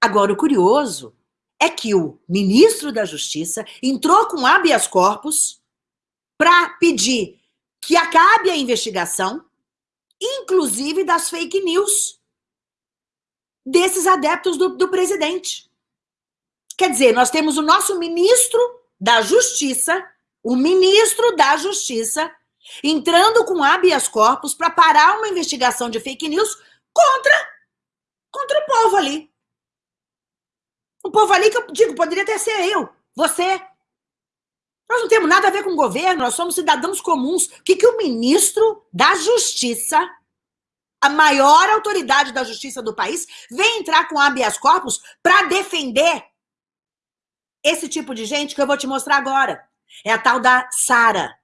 Agora, o curioso é que o ministro da Justiça entrou com habeas corpus para pedir que acabe a investigação, inclusive das fake news desses adeptos do, do presidente. Quer dizer, nós temos o nosso ministro da Justiça, o ministro da Justiça, entrando com habeas corpus para parar uma investigação de fake news contra, contra o povo ali. O povo ali que eu digo, poderia até ser eu, você. Nós não temos nada a ver com o governo, nós somos cidadãos comuns. O que, que o ministro da Justiça, a maior autoridade da justiça do país, vem entrar com habeas corpus para defender esse tipo de gente que eu vou te mostrar agora. É a tal da Sara.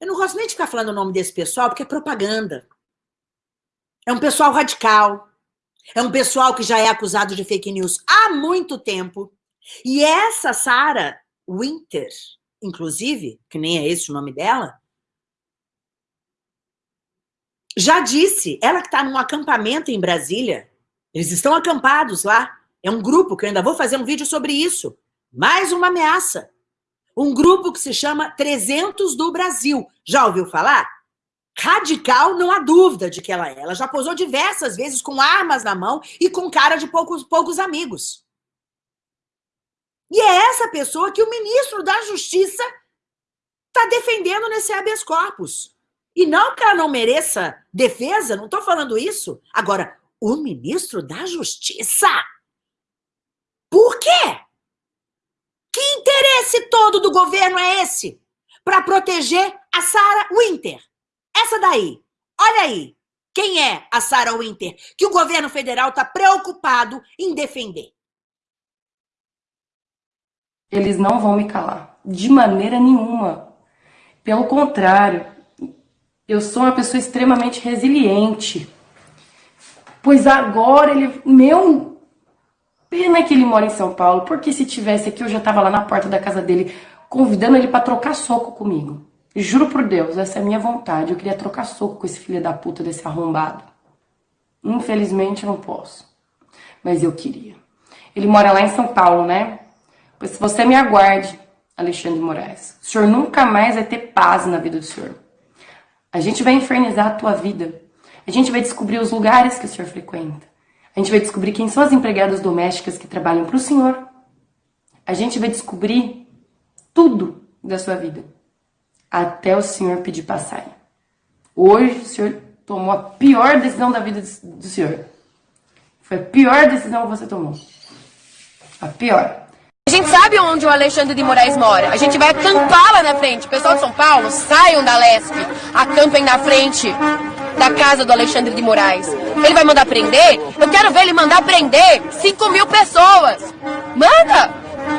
Eu não gosto nem de ficar falando o nome desse pessoal, porque é propaganda. É um pessoal radical. É um pessoal que já é acusado de fake news há muito tempo. E essa Sara Winter, inclusive, que nem é esse o nome dela, já disse, ela que está num acampamento em Brasília, eles estão acampados lá, é um grupo que eu ainda vou fazer um vídeo sobre isso, mais uma ameaça. Um grupo que se chama 300 do Brasil. Já ouviu falar? Radical, não há dúvida de que ela é. Ela já posou diversas vezes com armas na mão e com cara de poucos, poucos amigos. E é essa pessoa que o ministro da Justiça está defendendo nesse habeas corpus. E não que ela não mereça defesa, não estou falando isso. Agora, o ministro da Justiça? Por quê? Que interesse todo do governo é esse? Para proteger a Sarah Winter. Essa daí. Olha aí. Quem é a Sarah Winter? Que o governo federal está preocupado em defender. Eles não vão me calar. De maneira nenhuma. Pelo contrário, eu sou uma pessoa extremamente resiliente. Pois agora ele. Meu. Pena que ele mora em São Paulo, porque se tivesse aqui eu já tava lá na porta da casa dele, convidando ele para trocar soco comigo. Juro por Deus, essa é a minha vontade. Eu queria trocar soco com esse filho da puta desse arrombado. Infelizmente eu não posso. Mas eu queria. Ele mora lá em São Paulo, né? Pois você me aguarde, Alexandre Moraes. O senhor nunca mais vai ter paz na vida do senhor. A gente vai infernizar a tua vida. A gente vai descobrir os lugares que o senhor frequenta. A gente vai descobrir quem são as empregadas domésticas que trabalham para o senhor. A gente vai descobrir tudo da sua vida. Até o senhor pedir passagem. Hoje o senhor tomou a pior decisão da vida do senhor. Foi a pior decisão que você tomou. A pior. A gente sabe onde o Alexandre de Moraes mora. A gente vai acampar lá na frente. Pessoal de São Paulo, saiam da Lesp. Acampem na frente da casa do Alexandre de Moraes. Ele vai mandar prender? Eu quero ver ele mandar prender 5 mil pessoas. Manda!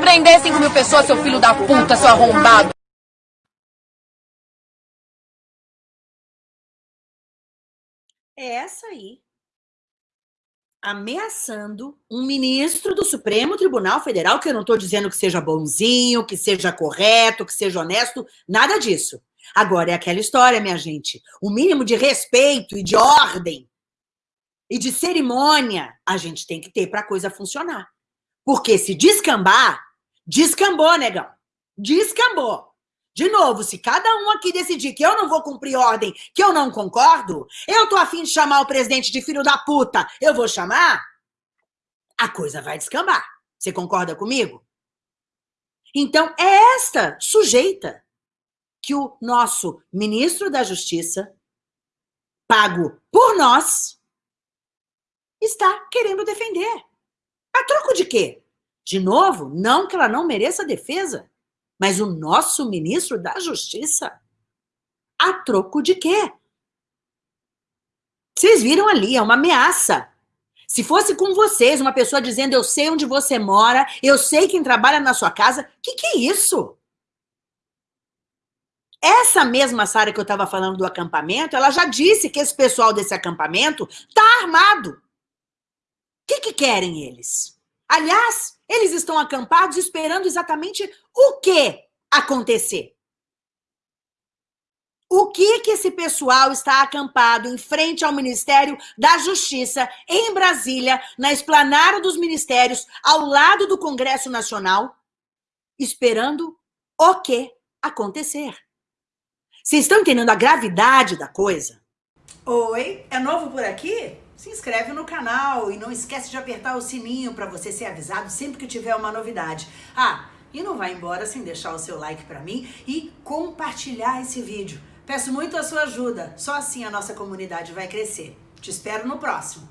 Prender 5 mil pessoas, seu filho da puta, seu arrombado. É essa aí ameaçando um ministro do Supremo Tribunal Federal, que eu não estou dizendo que seja bonzinho, que seja correto, que seja honesto, nada disso. Agora, é aquela história, minha gente, o mínimo de respeito e de ordem e de cerimônia a gente tem que ter para a coisa funcionar. Porque se descambar, descambou, negão. Descambou. De novo, se cada um aqui decidir que eu não vou cumprir ordem, que eu não concordo, eu tô afim de chamar o presidente de filho da puta, eu vou chamar, a coisa vai descambar. Você concorda comigo? Então, é esta sujeita que o nosso ministro da Justiça, pago por nós, está querendo defender. A troco de quê? De novo, não que ela não mereça defesa, mas o nosso ministro da Justiça? A troco de quê? Vocês viram ali, é uma ameaça. Se fosse com vocês, uma pessoa dizendo eu sei onde você mora, eu sei quem trabalha na sua casa, o que, que é isso? Essa mesma Sara que eu estava falando do acampamento, ela já disse que esse pessoal desse acampamento está armado. O que, que querem eles? Aliás, eles estão acampados esperando exatamente o que acontecer. O que que esse pessoal está acampado em frente ao Ministério da Justiça, em Brasília, na esplanada dos ministérios, ao lado do Congresso Nacional, esperando o que acontecer? Vocês estão entendendo a gravidade da coisa? Oi, é novo por aqui? Se inscreve no canal e não esquece de apertar o sininho para você ser avisado sempre que tiver uma novidade. Ah, e não vai embora sem deixar o seu like para mim e compartilhar esse vídeo. Peço muito a sua ajuda, só assim a nossa comunidade vai crescer. Te espero no próximo.